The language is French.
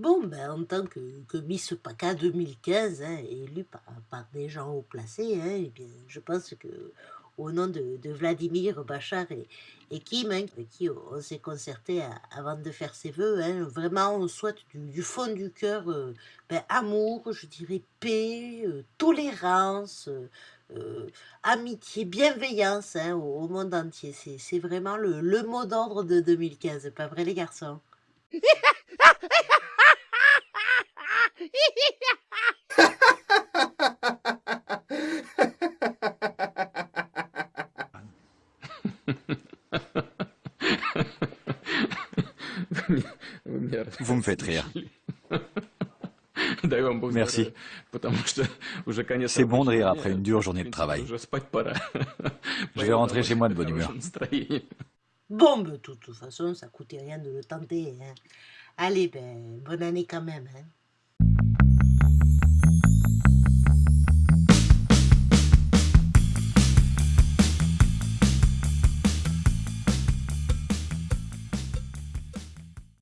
Bon, ben, en tant que, que Miss PACA 2015, hein, élue par, par des gens haut placés, hein, eh bien, je pense que au nom de, de Vladimir Bachar et, et Kim, hein, avec qui on s'est concerté avant de faire ses vœux, hein, vraiment, on souhaite du, fond du cœur euh, ben, amour, je dirais paix, euh, tolérance, euh, amitié, bienveillance hein, au, monde entier. C'est c'est vraiment le, le mot d'ordre de 2015, pas vrai les garçons? Vous me faites rire. Merci. C'est bon de rire après une dure journée de travail. Je vais rentrer chez moi de bonne humeur. Bon, de toute façon, ça coûtait rien de le tenter. hein. Allez, ben, bonne année quand même. Hein.